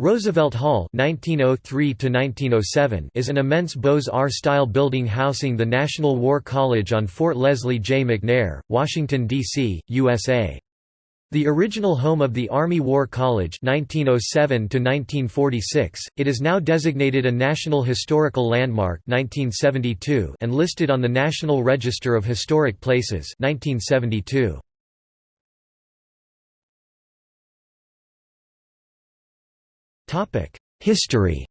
Roosevelt Hall (1903–1907) is an immense Beaux-Arts-style building housing the National War College on Fort Leslie J. McNair, Washington, D.C., USA. The original home of the Army War College 1907 it is now designated a National Historical Landmark 1972 and listed on the National Register of Historic Places 1972. History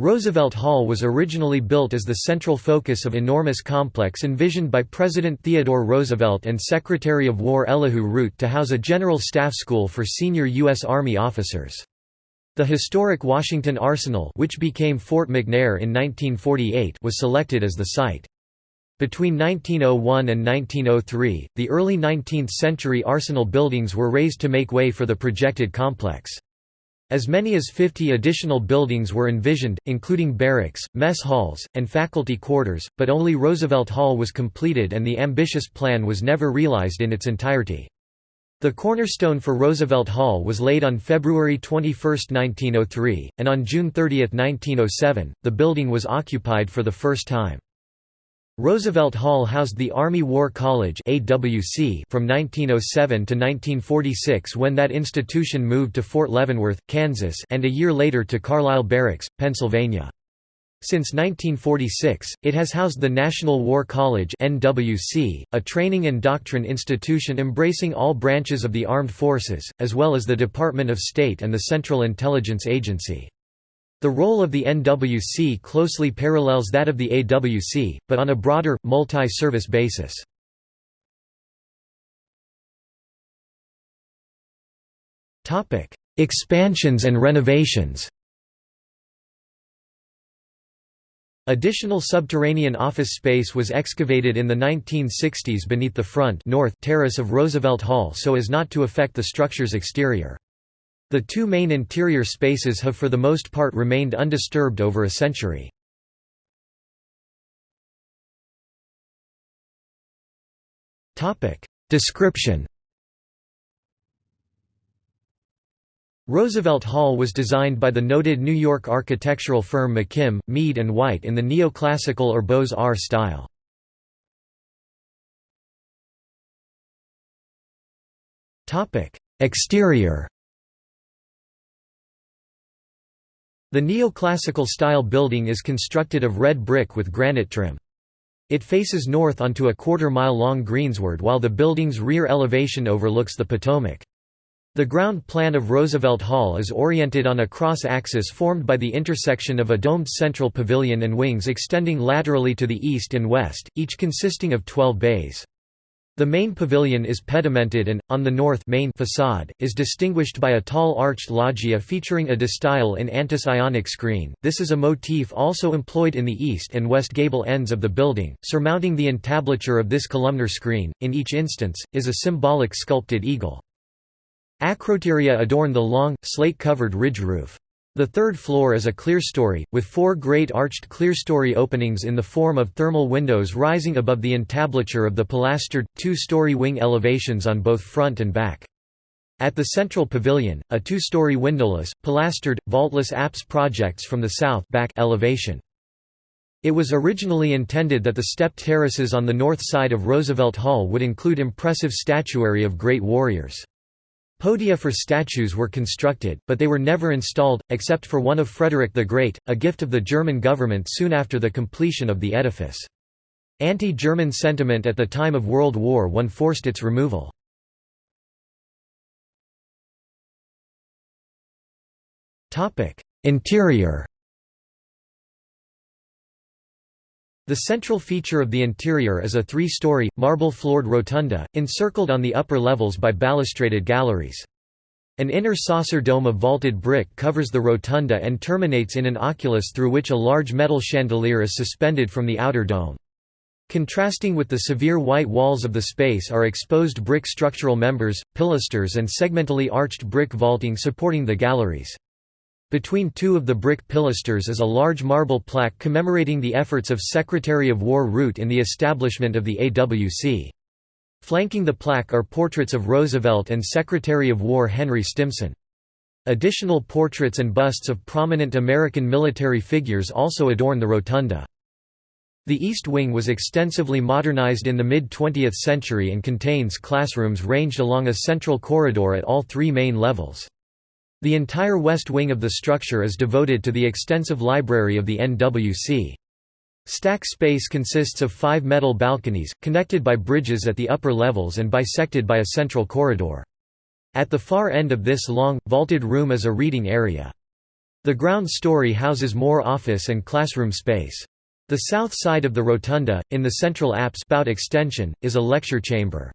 Roosevelt Hall was originally built as the central focus of enormous complex envisioned by President Theodore Roosevelt and Secretary of War Elihu Root to house a general staff school for senior U.S. Army officers. The historic Washington Arsenal which became Fort McNair in 1948 was selected as the site. Between 1901 and 1903, the early 19th-century arsenal buildings were razed to make way for the projected complex. As many as 50 additional buildings were envisioned, including barracks, mess halls, and faculty quarters, but only Roosevelt Hall was completed and the ambitious plan was never realized in its entirety. The cornerstone for Roosevelt Hall was laid on February 21, 1903, and on June 30, 1907, the building was occupied for the first time. Roosevelt Hall housed the Army War College AWC from 1907 to 1946 when that institution moved to Fort Leavenworth, Kansas and a year later to Carlisle Barracks, Pennsylvania. Since 1946, it has housed the National War College NWC, a training and doctrine institution embracing all branches of the armed forces, as well as the Department of State and the Central Intelligence Agency. The role of the NWC closely parallels that of the AWC, but on a broader, multi-service basis. Expansions and renovations Additional subterranean office space was excavated in the 1960s beneath the front north terrace of Roosevelt Hall so as not to affect the structure's exterior. The two main interior spaces have for the most part remained undisturbed over a century. Description Roosevelt Hall was designed by the noted New York architectural firm McKim, Mead and White in the neoclassical or Beaux-Arts style. Exterior The neoclassical style building is constructed of red brick with granite trim. It faces north onto a quarter-mile-long greensward while the building's rear elevation overlooks the Potomac. The ground plan of Roosevelt Hall is oriented on a cross-axis formed by the intersection of a domed central pavilion and wings extending laterally to the east and west, each consisting of 12 bays. The main pavilion is pedimented and, on the north main facade, is distinguished by a tall arched loggia featuring a distyle in antis ionic screen. This is a motif also employed in the east and west gable ends of the building. Surmounting the entablature of this columnar screen, in each instance, is a symbolic sculpted eagle. Acroteria adorn the long, slate-covered ridge roof. The third floor is a clerestory, with four great arched clerestory openings in the form of thermal windows rising above the entablature of the pilastered, two-story wing elevations on both front and back. At the central pavilion, a two-story windowless, pilastered, vaultless apse projects from the south back elevation. It was originally intended that the stepped terraces on the north side of Roosevelt Hall would include impressive statuary of great warriors. Podia for statues were constructed, but they were never installed, except for one of Frederick the Great, a gift of the German government soon after the completion of the edifice. Anti-German sentiment at the time of World War I forced its removal. Interior The central feature of the interior is a three-story, marble-floored rotunda, encircled on the upper levels by balustraded galleries. An inner saucer dome of vaulted brick covers the rotunda and terminates in an oculus through which a large metal chandelier is suspended from the outer dome. Contrasting with the severe white walls of the space are exposed brick structural members, pilasters and segmentally arched brick vaulting supporting the galleries. Between two of the brick pilasters is a large marble plaque commemorating the efforts of Secretary of War Root in the establishment of the AWC. Flanking the plaque are portraits of Roosevelt and Secretary of War Henry Stimson. Additional portraits and busts of prominent American military figures also adorn the rotunda. The East Wing was extensively modernized in the mid-20th century and contains classrooms ranged along a central corridor at all three main levels. The entire west wing of the structure is devoted to the extensive library of the NWC. Stack space consists of five metal balconies, connected by bridges at the upper levels and bisected by a central corridor. At the far end of this long, vaulted room is a reading area. The ground story houses more office and classroom space. The south side of the rotunda, in the central apse extension, is a lecture chamber.